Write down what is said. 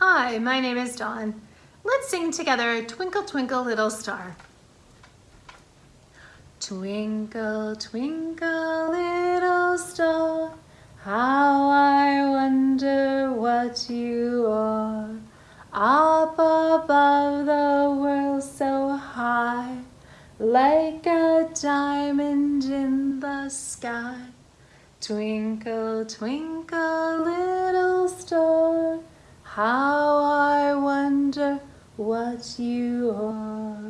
Hi, my name is Dawn. Let's sing together Twinkle Twinkle Little Star. Twinkle, twinkle, little star, how I wonder what you are. Up above the world so high, like a diamond in the sky. Twinkle, twinkle, little star, how what you are.